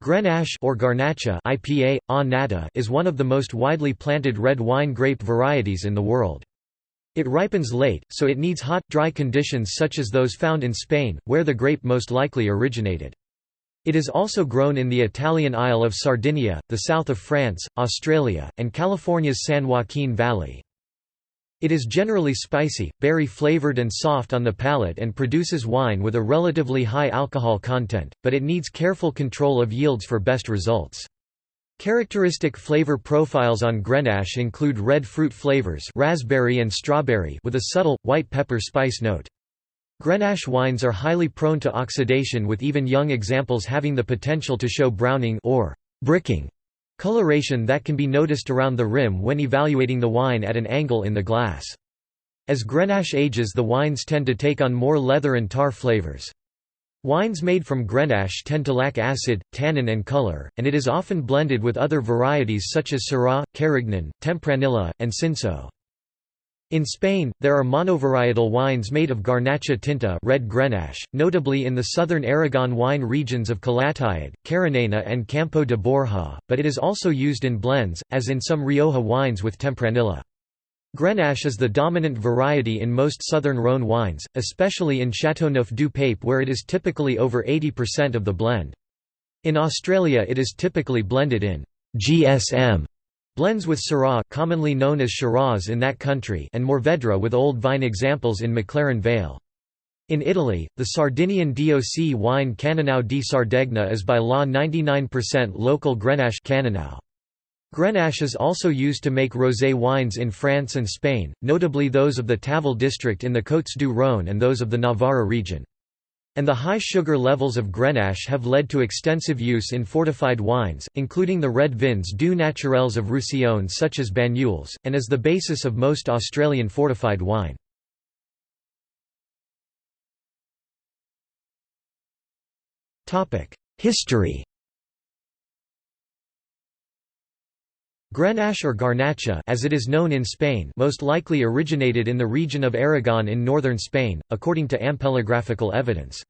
Grenache or Garnacha IPA, a is one of the most widely planted red wine grape varieties in the world. It ripens late, so it needs hot, dry conditions such as those found in Spain, where the grape most likely originated. It is also grown in the Italian Isle of Sardinia, the south of France, Australia, and California's San Joaquin Valley. It is generally spicy, berry-flavored and soft on the palate and produces wine with a relatively high alcohol content, but it needs careful control of yields for best results. Characteristic flavor profiles on Grenache include red fruit flavors raspberry and strawberry with a subtle, white pepper spice note. Grenache wines are highly prone to oxidation with even young examples having the potential to show browning or bricking Coloration that can be noticed around the rim when evaluating the wine at an angle in the glass. As Grenache ages the wines tend to take on more leather and tar flavors. Wines made from Grenache tend to lack acid, tannin and color, and it is often blended with other varieties such as Syrah, Carignan, Tempranillo, and Cinsault. In Spain, there are monovarietal wines made of Garnacha tinta red Grenache, notably in the southern Aragon wine regions of Calatayud, Carinena and Campo de Borja, but it is also used in blends, as in some Rioja wines with Tempranillo. Grenache is the dominant variety in most southern Rhone wines, especially in Châteauneuf du Pape where it is typically over 80% of the blend. In Australia it is typically blended in GSM Blends with Syrah commonly known as Shiraz in that country and Mourvedre with old vine examples in McLaren Vale. In Italy, the Sardinian DOC wine Cannonau di Sardegna is by law 99% local Grenache Cannonau. Grenache is also used to make rosé wines in France and Spain, notably those of the Tavel district in the Côtes du Rhône and those of the Navarra region and the high sugar levels of Grenache have led to extensive use in fortified wines, including the red vins doux naturels of Roussillon such as Banyuls, and as the basis of most Australian fortified wine. History Grenache or Garnacha as it is known in Spain most likely originated in the region of Aragon in northern Spain, according to ampelographical evidence.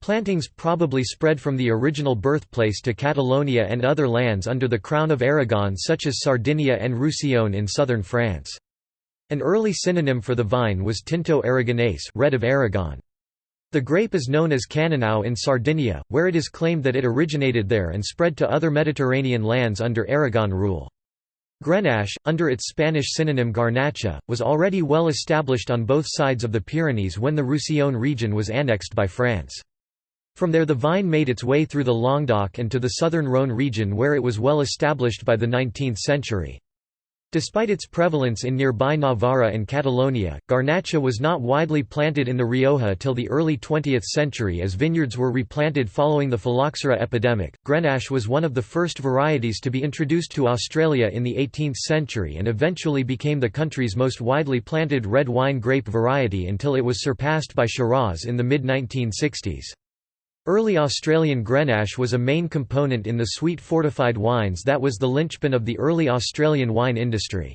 Plantings probably spread from the original birthplace to Catalonia and other lands under the Crown of Aragon such as Sardinia and Roussillon in southern France. An early synonym for the vine was Tinto aragonese red of Aragon. The grape is known as Cannonau in Sardinia, where it is claimed that it originated there and spread to other Mediterranean lands under Aragon rule. Grenache, under its Spanish synonym Garnacha, was already well established on both sides of the Pyrenees when the Roussillon region was annexed by France. From there the vine made its way through the Languedoc and to the southern Rhône region where it was well established by the 19th century. Despite its prevalence in nearby Navarra and Catalonia, Garnacha was not widely planted in the Rioja till the early 20th century as vineyards were replanted following the phylloxera epidemic. Grenache was one of the first varieties to be introduced to Australia in the 18th century and eventually became the country's most widely planted red wine grape variety until it was surpassed by Shiraz in the mid-1960s. Early Australian Grenache was a main component in the sweet fortified wines that was the linchpin of the early Australian wine industry.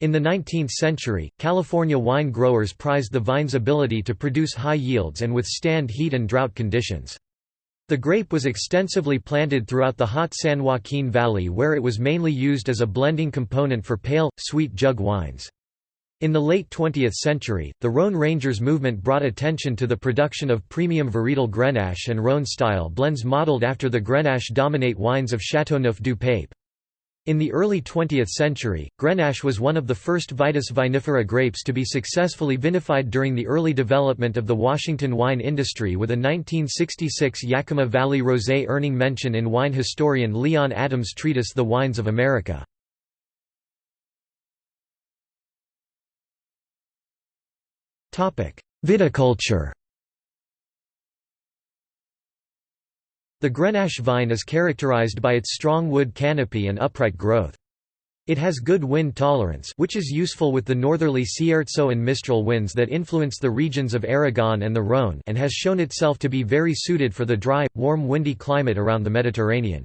In the 19th century, California wine growers prized the vine's ability to produce high yields and withstand heat and drought conditions. The grape was extensively planted throughout the hot San Joaquin Valley where it was mainly used as a blending component for pale, sweet jug wines. In the late 20th century, the Rhone Rangers movement brought attention to the production of premium varietal Grenache and Rhone-style blends modeled after the Grenache dominate wines of Châteauneuf du Pape. In the early 20th century, Grenache was one of the first Vitis vinifera grapes to be successfully vinified during the early development of the Washington wine industry with a 1966 Yakima Valley Rosé earning mention in wine historian Leon Adams' treatise The Wines of America. Viticulture The Grenache vine is characterized by its strong wood canopy and upright growth. It has good wind tolerance which is useful with the northerly Cierzo and Mistral winds that influence the regions of Aragon and the Rhône and has shown itself to be very suited for the dry, warm windy climate around the Mediterranean.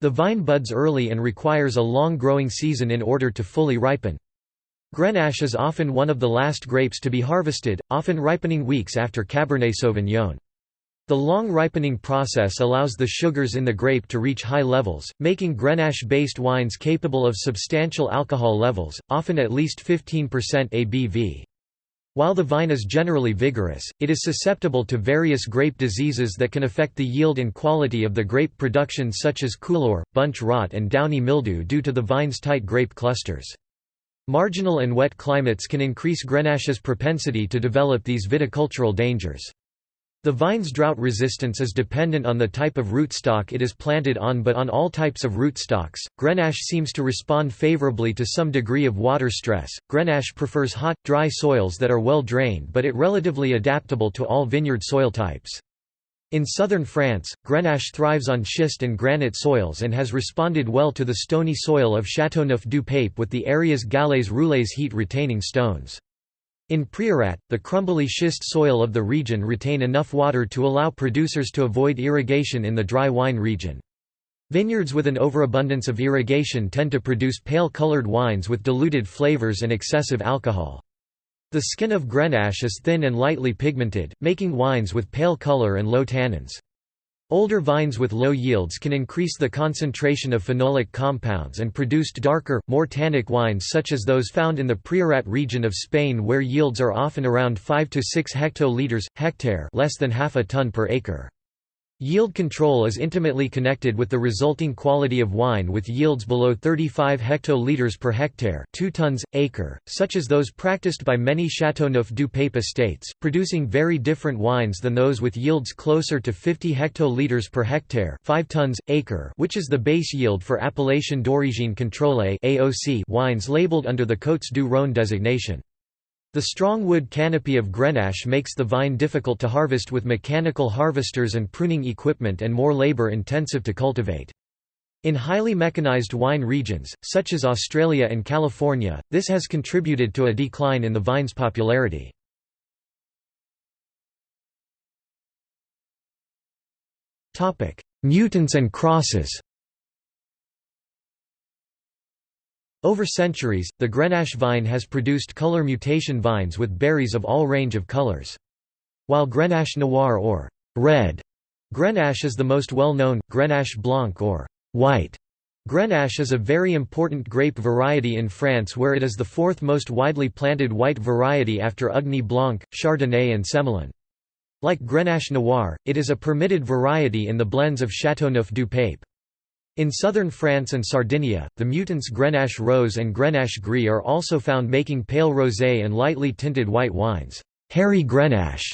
The vine buds early and requires a long growing season in order to fully ripen. Grenache is often one of the last grapes to be harvested, often ripening weeks after Cabernet Sauvignon. The long ripening process allows the sugars in the grape to reach high levels, making Grenache-based wines capable of substantial alcohol levels, often at least 15% ABV. While the vine is generally vigorous, it is susceptible to various grape diseases that can affect the yield and quality of the grape production such as coulure, bunch rot and downy mildew due to the vine's tight grape clusters. Marginal and wet climates can increase Grenache's propensity to develop these viticultural dangers. The vine's drought resistance is dependent on the type of rootstock it is planted on but on all types of rootstocks, Grenache seems to respond favorably to some degree of water stress. Grenache prefers hot, dry soils that are well drained but it relatively adaptable to all vineyard soil types. In southern France, Grenache thrives on schist and granite soils and has responded well to the stony soil of Châteauneuf-du-Pape with the area's galets roulés heat-retaining stones. In Priorat, the crumbly schist soil of the region retain enough water to allow producers to avoid irrigation in the dry wine region. Vineyards with an overabundance of irrigation tend to produce pale-colored wines with diluted flavors and excessive alcohol. The skin of Grenache is thin and lightly pigmented, making wines with pale color and low tannins. Older vines with low yields can increase the concentration of phenolic compounds and produced darker, more tannic wines such as those found in the Priorat region of Spain where yields are often around 5 to 6 hectoliters, hectare less than half a ton per acre. Yield control is intimately connected with the resulting quality of wine with yields below 35 hectoliters per hectare 2 tons, acre, such as those practiced by many Châteauneuf-du-Pape estates, producing very different wines than those with yields closer to 50 hectoliters per hectare 5 tons, acre which is the base yield for Appellation d'origine contrôlée wines labeled under the Côtes du Rhône designation. The strong wood canopy of Grenache makes the vine difficult to harvest with mechanical harvesters and pruning equipment and more labor-intensive to cultivate. In highly mechanized wine regions, such as Australia and California, this has contributed to a decline in the vine's popularity. Mutants and crosses Over centuries, the Grenache vine has produced color mutation vines with berries of all range of colors. While Grenache noir or red Grenache is the most well-known, Grenache blanc or white Grenache is a very important grape variety in France where it is the fourth most widely planted white variety after Ugni Blanc, Chardonnay and Semillon. Like Grenache Noir, it is a permitted variety in the blends of Châteauneuf-du-Pape. In southern France and Sardinia, the mutants Grenache Rose and Grenache Gris are also found making pale rosé and lightly tinted white wines. Hairy Grenache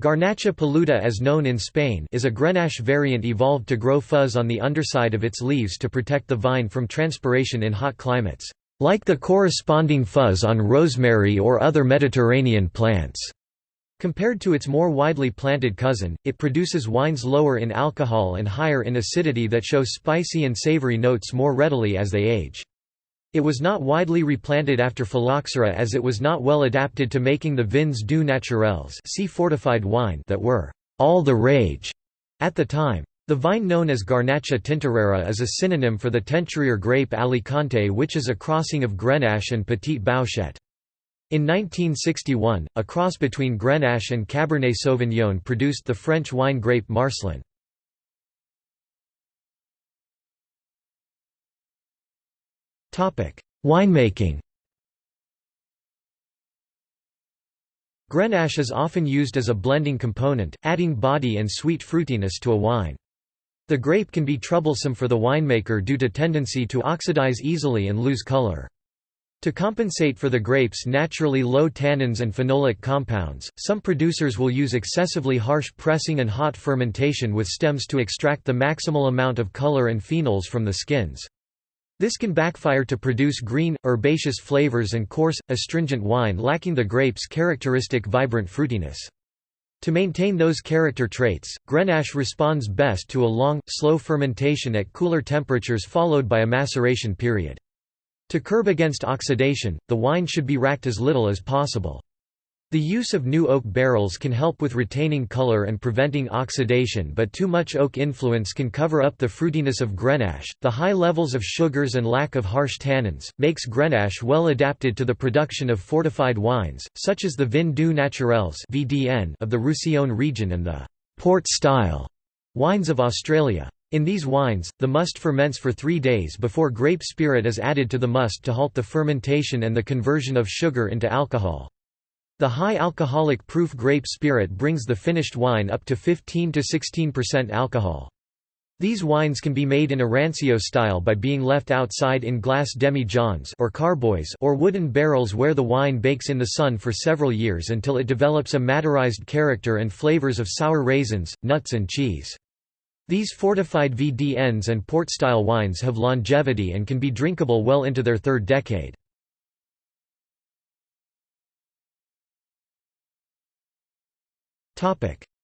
Garnacha peluda as known in Spain is a Grenache variant evolved to grow fuzz on the underside of its leaves to protect the vine from transpiration in hot climates, like the corresponding fuzz on rosemary or other Mediterranean plants. Compared to its more widely planted cousin, it produces wines lower in alcohol and higher in acidity that show spicy and savory notes more readily as they age. It was not widely replanted after phylloxera as it was not well adapted to making the vins doux naturels see fortified wine that were all the rage at the time. The vine known as Garnacha tintorera is a synonym for the Teinturier grape Alicante which is a crossing of Grenache and Petit Bouschet. In 1961, a cross between Grenache and Cabernet Sauvignon produced the French wine grape Marselan. Winemaking Grenache is often used as a blending component, adding body and sweet fruitiness to a wine. The grape can be troublesome for the winemaker due to tendency to oxidize easily and lose color. To compensate for the grape's naturally low tannins and phenolic compounds, some producers will use excessively harsh pressing and hot fermentation with stems to extract the maximal amount of color and phenols from the skins. This can backfire to produce green, herbaceous flavors and coarse, astringent wine lacking the grape's characteristic vibrant fruitiness. To maintain those character traits, Grenache responds best to a long, slow fermentation at cooler temperatures followed by a maceration period. To curb against oxidation, the wine should be racked as little as possible. The use of new oak barrels can help with retaining color and preventing oxidation, but too much oak influence can cover up the fruitiness of Grenache. The high levels of sugars and lack of harsh tannins makes Grenache well adapted to the production of fortified wines, such as the Vin doux naturels (VDN) of the Roussillon region and the port-style wines of Australia. In these wines, the must ferments for three days before grape spirit is added to the must to halt the fermentation and the conversion of sugar into alcohol. The high alcoholic proof grape spirit brings the finished wine up to 15–16% alcohol. These wines can be made in a rancio style by being left outside in glass demi-johns or carboys or wooden barrels where the wine bakes in the sun for several years until it develops a maderized character and flavors of sour raisins, nuts and cheese. These fortified VDNs and port-style wines have longevity and can be drinkable well into their third decade.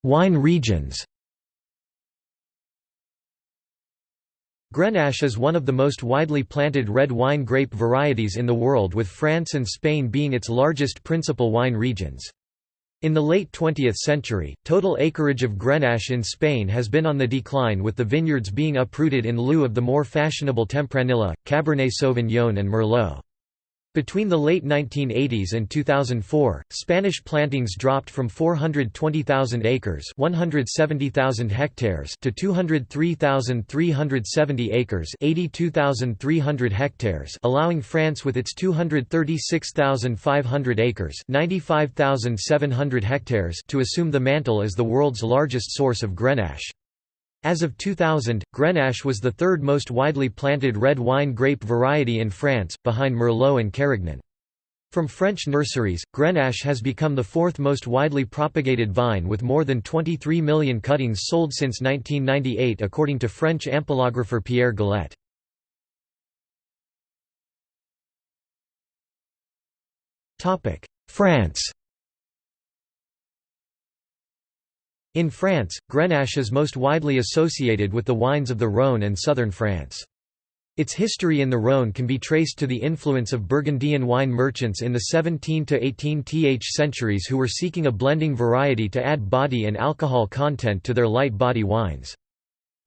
Wine regions Grenache is one of the most widely planted red wine grape varieties in the world with France and Spain being its largest principal wine regions. In the late 20th century, total acreage of Grenache in Spain has been on the decline with the vineyards being uprooted in lieu of the more fashionable Tempranillo, Cabernet Sauvignon and Merlot. Between the late 1980s and 2004, Spanish plantings dropped from 420,000 acres 170,000 hectares to 203,370 acres 82,300 hectares allowing France with its 236,500 acres 95,700 hectares to assume the mantle as the world's largest source of Grenache. As of 2000, Grenache was the third most widely planted red wine grape variety in France, behind Merlot and Carignan. From French nurseries, Grenache has become the fourth most widely propagated vine with more than 23 million cuttings sold since 1998 according to French ampelographer Pierre Galet. France In France, Grenache is most widely associated with the wines of the Rhône and southern France. Its history in the Rhône can be traced to the influence of Burgundian wine merchants in the 17 to 18th centuries who were seeking a blending variety to add body and alcohol content to their light body wines.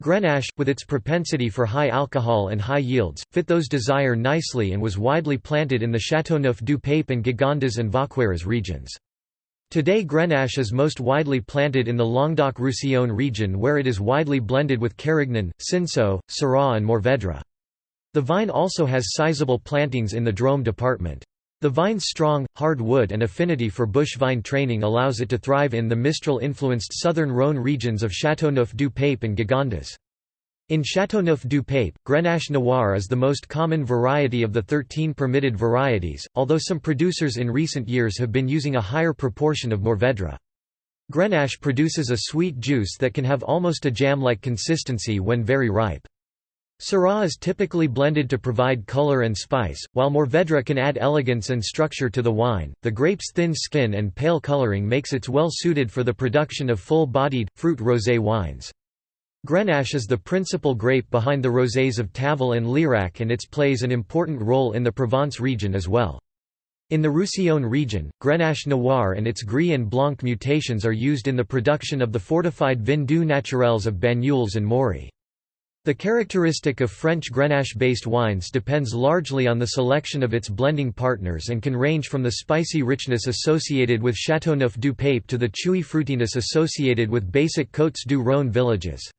Grenache, with its propensity for high alcohol and high yields, fit those desire nicely and was widely planted in the Châteauneuf du Pape and Gigondas and Vacqueyras regions. Today Grenache is most widely planted in the Languedoc-Roussillon region where it is widely blended with Carignan, Cinsault, Syrah and Mourvèdre. The vine also has sizable plantings in the Drôme department. The vine's strong, hard wood and affinity for bush vine training allows it to thrive in the Mistral-influenced southern Rhône regions of Châteauneuf du Pape and Gigondas. In Châteauneuf du Pape, Grenache Noir is the most common variety of the 13 permitted varieties, although some producers in recent years have been using a higher proportion of Mourvèdre. Grenache produces a sweet juice that can have almost a jam-like consistency when very ripe. Syrah is typically blended to provide color and spice, while Mourvèdre can add elegance and structure to the wine. The grape's thin skin and pale coloring makes it well suited for the production of full-bodied, fruit rosé wines. Grenache is the principal grape behind the rosés of Tavel and Lirac and its plays an important role in the Provence region as well. In the Roussillon region, Grenache Noir and its Gris and Blanc mutations are used in the production of the fortified vin doux naturels of Banyuls and Maury. The characteristic of French Grenache-based wines depends largely on the selection of its blending partners and can range from the spicy richness associated with Châteauneuf du Pape to the chewy fruitiness associated with basic Côtes du Rhône villages.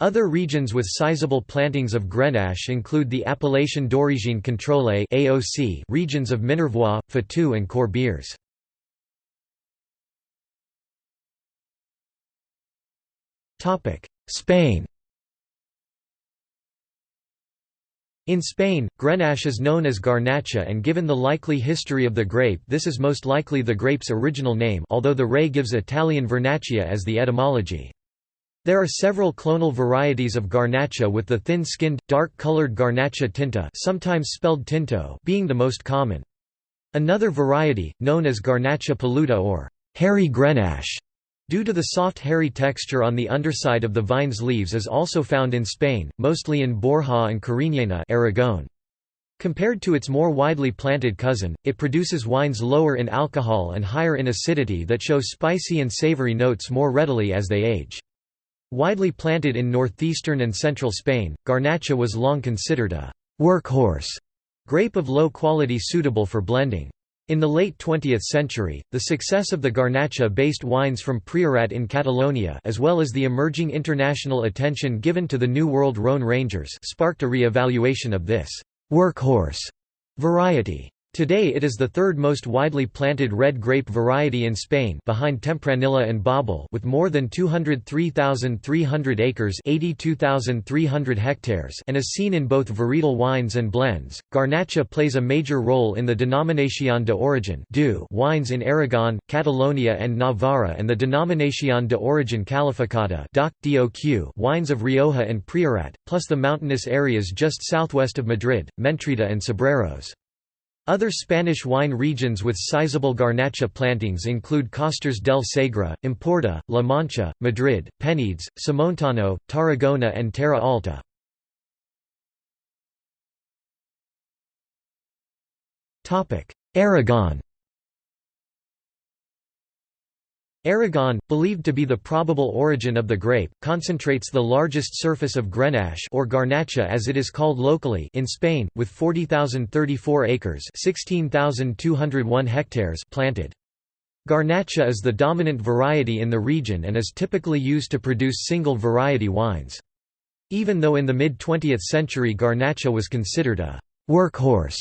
Other regions with sizable plantings of Grenache include the Appellation d'origine contrôlée (AOC) regions of Minervois, Fitou and Corbières. Topic: Spain. In Spain, Grenache is known as Garnacha and given the likely history of the grape this is most likely the grape's original name although the Ray gives Italian Vernaccia as the etymology. There are several clonal varieties of Garnacha with the thin-skinned, dark-colored Garnacha tinta sometimes spelled tinto being the most common. Another variety, known as Garnacha peluda or hairy Grenache, due to the soft hairy texture on the underside of the vine's leaves is also found in Spain, mostly in Borja and Cariñena Aragon. Compared to its more widely planted cousin, it produces wines lower in alcohol and higher in acidity that show spicy and savory notes more readily as they age. Widely planted in northeastern and central Spain, Garnacha was long considered a «workhorse» grape of low quality suitable for blending. In the late 20th century, the success of the Garnacha-based wines from Priorat in Catalonia as well as the emerging international attention given to the New World Rhone Rangers sparked a re-evaluation of this «workhorse» variety. Today it is the third most widely planted red grape variety in Spain behind Tempranillo and Bobal with more than 203,300 acres 82,300 hectares and is seen in both varietal wines and blends. Garnacha plays a major role in the Denominación de Origen wines in Aragon, Catalonia and Navarra and the Denominación de Origen Calificada wines of Rioja and Priorat, plus the mountainous areas just southwest of Madrid, Mentrida and Cebreros. Other Spanish wine regions with sizable Garnacha plantings include Costers del Segre, Empordà, La Mancha, Madrid, Penedès, Somontano, Tarragona and Terra Alta. Aragon Aragon, believed to be the probable origin of the grape, concentrates the largest surface of Grenache or Garnacha as it is called locally in Spain, with 40,034 acres 16,201 hectares planted. Garnacha is the dominant variety in the region and is typically used to produce single variety wines. Even though in the mid-20th century Garnacha was considered a «workhorse»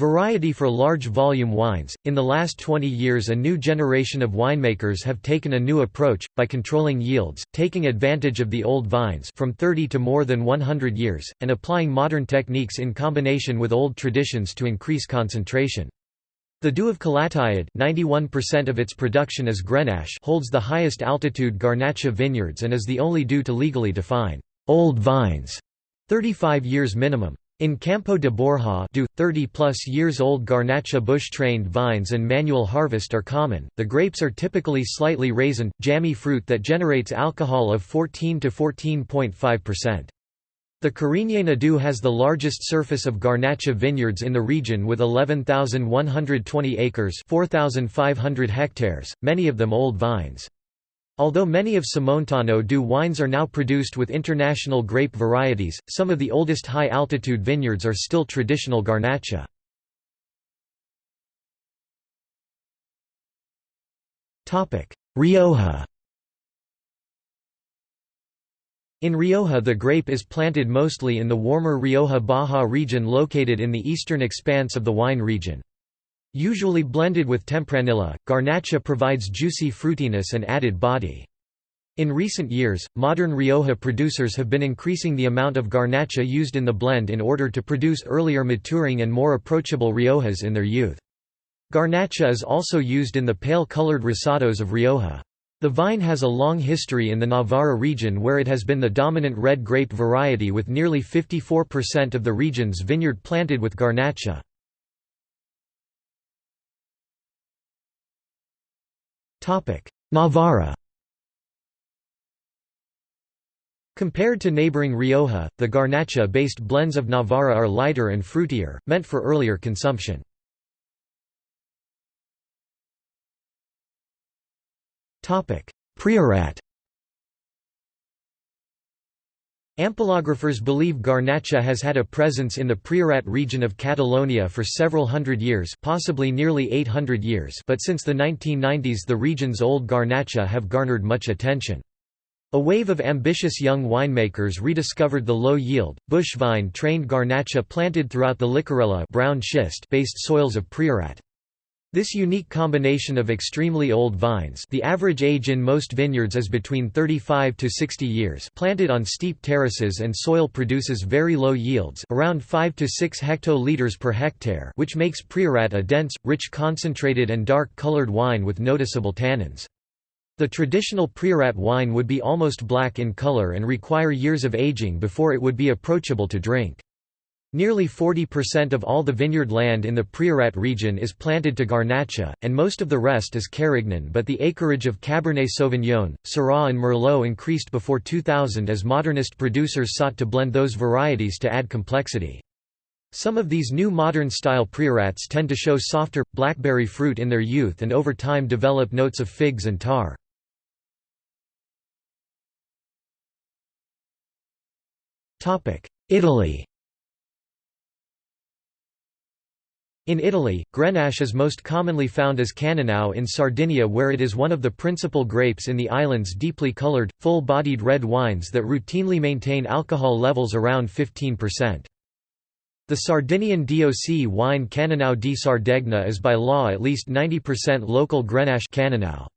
Variety for large volume wines. In the last 20 years, a new generation of winemakers have taken a new approach by controlling yields, taking advantage of the old vines from 30 to more than 100 years, and applying modern techniques in combination with old traditions to increase concentration. The of Calatayud, 91% of its production is Grenache, holds the highest altitude Garnacha vineyards and is the only due to legally define old vines, 35 years minimum. In Campo de Borja do, 30-plus years old Garnacha bush-trained vines and manual harvest are common. The grapes are typically slightly raisin, jammy fruit that generates alcohol of 14 to 14.5%. The Cariñena do has the largest surface of Garnacha vineyards in the region with 11,120 acres 4,500 hectares, many of them old vines. Although many of Somontano do wines are now produced with international grape varieties, some of the oldest high-altitude vineyards are still traditional Garnacha. Rioja In Rioja the grape is planted mostly in the warmer Rioja Baja region located in the eastern expanse of the wine region. Usually blended with Tempranillo, Garnacha provides juicy fruitiness and added body. In recent years, modern Rioja producers have been increasing the amount of Garnacha used in the blend in order to produce earlier maturing and more approachable Riojas in their youth. Garnacha is also used in the pale-colored rosados of Rioja. The vine has a long history in the Navarra region where it has been the dominant red grape variety with nearly 54% of the region's vineyard planted with Garnacha. Navarra. Compared to neighboring Rioja, the Garnacha-based blends of Navarra are lighter and fruitier, meant for earlier consumption. Priorat Ampelographers believe Garnacha has had a presence in the Priorat region of Catalonia for several hundred years possibly nearly 800 years but since the 1990s the region's old Garnacha have garnered much attention. A wave of ambitious young winemakers rediscovered the low-yield, bush vine-trained Garnacha planted throughout the Llicorella brown schist-based soils of Priorat. This unique combination of extremely old vines the average age in most vineyards is between 35 to 60 years planted on steep terraces and soil produces very low yields around 5 to 6 hectoliters per hectare which makes Priorat a dense, rich concentrated and dark-colored wine with noticeable tannins. The traditional Priorat wine would be almost black in color and require years of aging before it would be approachable to drink. Nearly 40% of all the vineyard land in the Priorat region is planted to Garnacha, and most of the rest is Carignan but the acreage of Cabernet Sauvignon, Syrah and Merlot increased before 2000 as modernist producers sought to blend those varieties to add complexity. Some of these new modern-style Priorats tend to show softer, blackberry fruit in their youth and over time develop notes of figs and tar. Italy In Italy, Grenache is most commonly found as Cannonau in Sardinia where it is one of the principal grapes in the island's deeply colored, full-bodied red wines that routinely maintain alcohol levels around 15%. The Sardinian DOC wine Cannonau di Sardegna is by law at least 90% local Grenache Cannonau.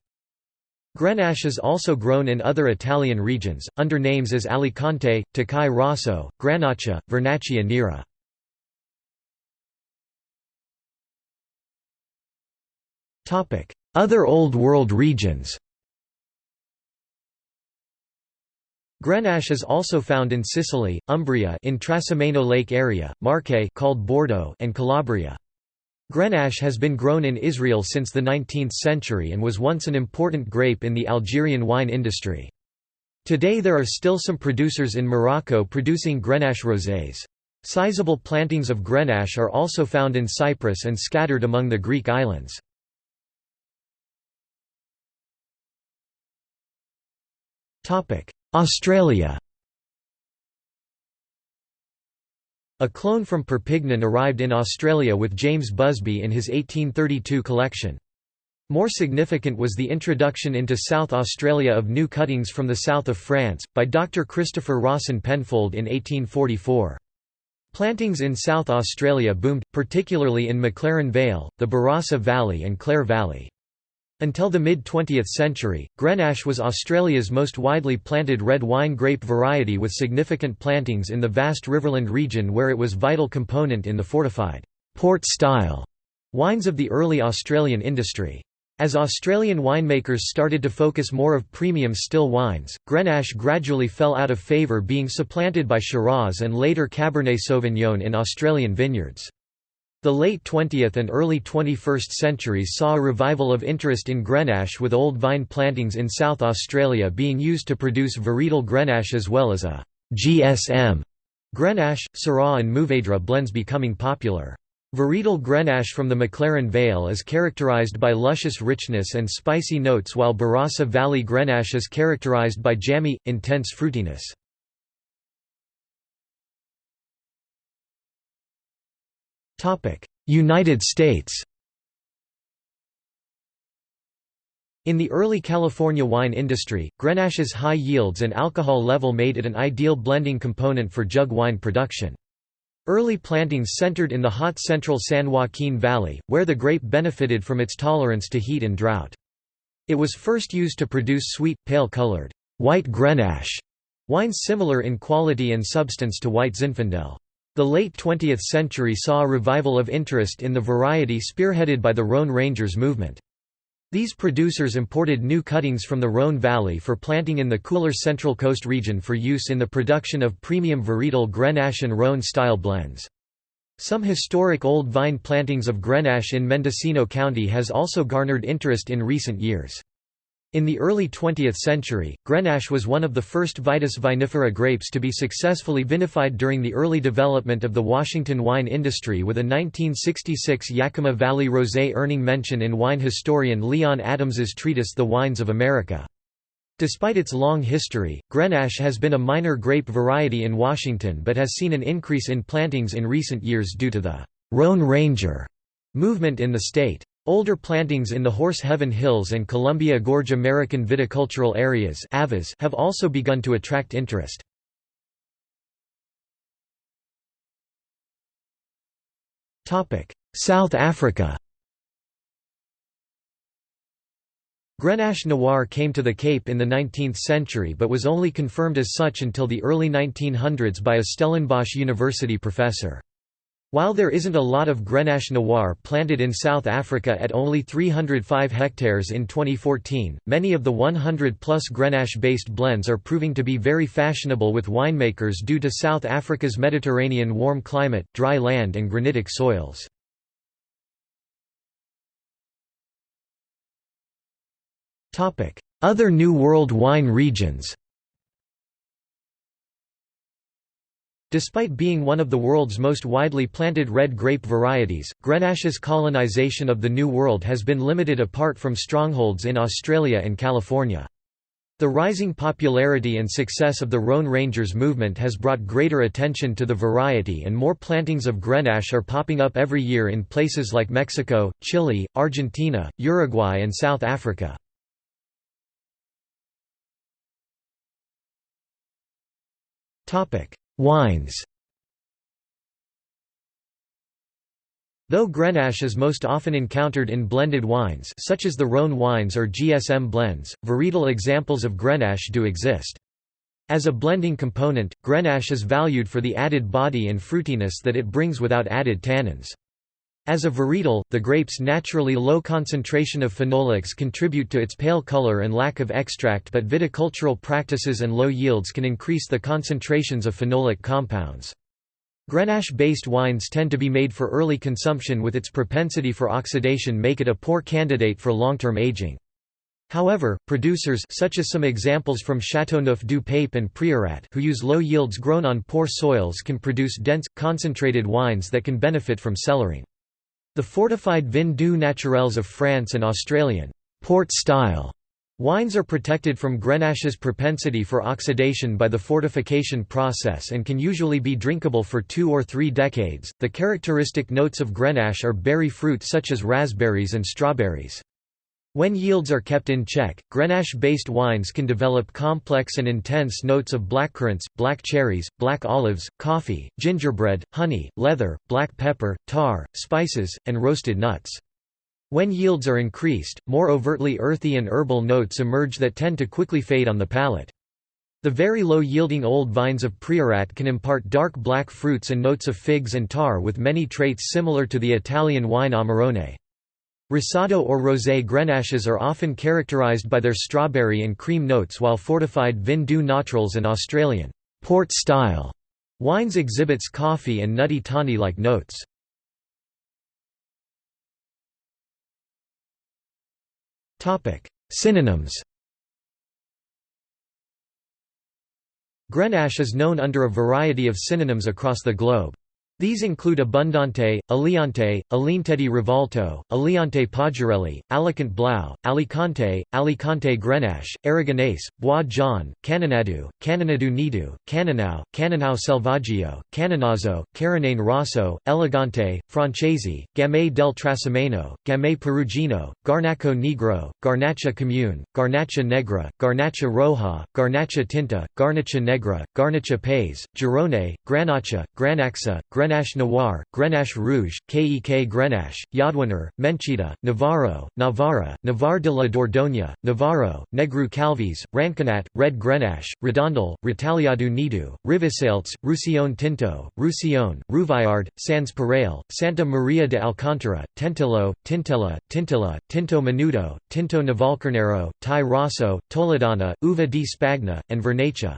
Grenache is also grown in other Italian regions, under names as Alicante, Tokai Rosso, Granaccia, Vernaccia Nera. Other Old World regions Grenache is also found in Sicily, Umbria in Trasimeno Lake area, Marche called Bordeaux and Calabria. Grenache has been grown in Israel since the 19th century and was once an important grape in the Algerian wine industry. Today there are still some producers in Morocco producing Grenache rosés. Sizable plantings of Grenache are also found in Cyprus and scattered among the Greek islands. Australia A clone from Perpignan arrived in Australia with James Busby in his 1832 collection. More significant was the introduction into South Australia of new cuttings from the south of France, by Dr. Christopher Rawson Penfold in 1844. Plantings in South Australia boomed, particularly in McLaren Vale, the Barossa Valley and Clare Valley. Until the mid-20th century, Grenache was Australia's most widely planted red wine grape variety with significant plantings in the vast Riverland region where it was vital component in the fortified, port-style wines of the early Australian industry. As Australian winemakers started to focus more of premium still wines, Grenache gradually fell out of favour being supplanted by Shiraz and later Cabernet Sauvignon in Australian vineyards. The late 20th and early 21st centuries saw a revival of interest in Grenache with old vine plantings in South Australia being used to produce varietal Grenache as well as a GSM Grenache, Syrah and Mourvèdre blends becoming popular. Varietal Grenache from the McLaren Vale is characterized by luscious richness and spicy notes while Barossa Valley Grenache is characterized by jammy, intense fruitiness. United States In the early California wine industry, Grenache's high yields and alcohol level made it an ideal blending component for jug wine production. Early plantings centered in the hot central San Joaquin Valley, where the grape benefited from its tolerance to heat and drought. It was first used to produce sweet, pale-colored, white Grenache, wines similar in quality and substance to white Zinfandel. The late 20th century saw a revival of interest in the variety spearheaded by the Rhone Rangers movement. These producers imported new cuttings from the Rhone Valley for planting in the cooler Central Coast region for use in the production of premium varietal Grenache and Rhone-style blends. Some historic old vine plantings of Grenache in Mendocino County has also garnered interest in recent years. In the early 20th century, Grenache was one of the first Vitis vinifera grapes to be successfully vinified during the early development of the Washington wine industry with a 1966 Yakima Valley Rosé earning mention in wine historian Leon Adams's treatise The Wines of America. Despite its long history, Grenache has been a minor grape variety in Washington but has seen an increase in plantings in recent years due to the Rhone Ranger movement in the state. Older plantings in the Horse Heaven Hills and Columbia Gorge American viticultural areas have also begun to attract interest. South Africa Grenache Noir came to the Cape in the 19th century but was only confirmed as such until the early 1900s by a Stellenbosch University professor. While there isn't a lot of Grenache Noir planted in South Africa at only 305 hectares in 2014, many of the 100-plus Grenache-based blends are proving to be very fashionable with winemakers due to South Africa's Mediterranean warm climate, dry land and granitic soils. Other New World wine regions Despite being one of the world's most widely planted red grape varieties, Grenache's colonization of the New World has been limited apart from strongholds in Australia and California. The rising popularity and success of the Rhone Rangers movement has brought greater attention to the variety and more plantings of Grenache are popping up every year in places like Mexico, Chile, Argentina, Uruguay and South Africa. Wines Though Grenache is most often encountered in blended wines such as the Rhone wines or GSM blends, varietal examples of Grenache do exist. As a blending component, Grenache is valued for the added body and fruitiness that it brings without added tannins. As a varietal, the grape's naturally low concentration of phenolics contribute to its pale color and lack of extract but viticultural practices and low yields can increase the concentrations of phenolic compounds. Grenache-based wines tend to be made for early consumption with its propensity for oxidation make it a poor candidate for long-term aging. However, producers such as some examples from Châteauneuf du Pape and Priorat who use low yields grown on poor soils can produce dense, concentrated wines that can benefit from cellaring. The fortified vin doux naturels of France and Australian port-style Wines are protected from Grenache's propensity for oxidation by the fortification process and can usually be drinkable for two or three decades. The characteristic notes of Grenache are berry fruit such as raspberries and strawberries. When yields are kept in check, Grenache-based wines can develop complex and intense notes of blackcurrants, black cherries, black olives, coffee, gingerbread, honey, leather, black pepper, tar, spices, and roasted nuts. When yields are increased, more overtly earthy and herbal notes emerge that tend to quickly fade on the palate. The very low-yielding old vines of Priorat can impart dark black fruits and notes of figs and tar with many traits similar to the Italian wine Amarone. Rosado or rosé grenaches are often characterized by their strawberry and cream notes while fortified vin doux naturels and Australian port-style wines exhibits coffee and nutty tawny-like notes. Synonyms Grenache is known under a variety of synonyms across the globe. These include Abundante, Aliante, Alinete di Rivolto, Aliante Pajarelli, Alicante Blau, Alicante, Alicante Grenache, Aragonese, Bois Jaune, Canonadu, Canonadu Nidu, Canonau, Canonau Selvaggio, Canonazo, Carinane Rosso, Elegante, Francesi, Gamay del Trasimeno, Gamay Perugino, Garnacho Negro, Garnacha Comune, Garnacha Negra, Garnacha Roja, Garnacha Tinta, Garnacha Negra, Garnacha Pays, Girone, Granacha, Granaxa, Grenache Noir, Grenache Rouge, Kek Grenache, Yadwaner, Menchita, Navarro, Navarra, Navarre de la Dordogne, Navarro, Negru Calvis, Ranconat, Red Grenache, Redondel, Retaliado Nidu, Rivesaltes, Roussillon Tinto, Roussillon, Rouvaillard, Sans Pareil, Santa Maria de Alcántara, Tentillo, Tintilla, Tintilla, Tinto Menudo, Tinto Navalcarnero, Tai Rosso, Toledana, Uva di Spagna, and Vernaccia.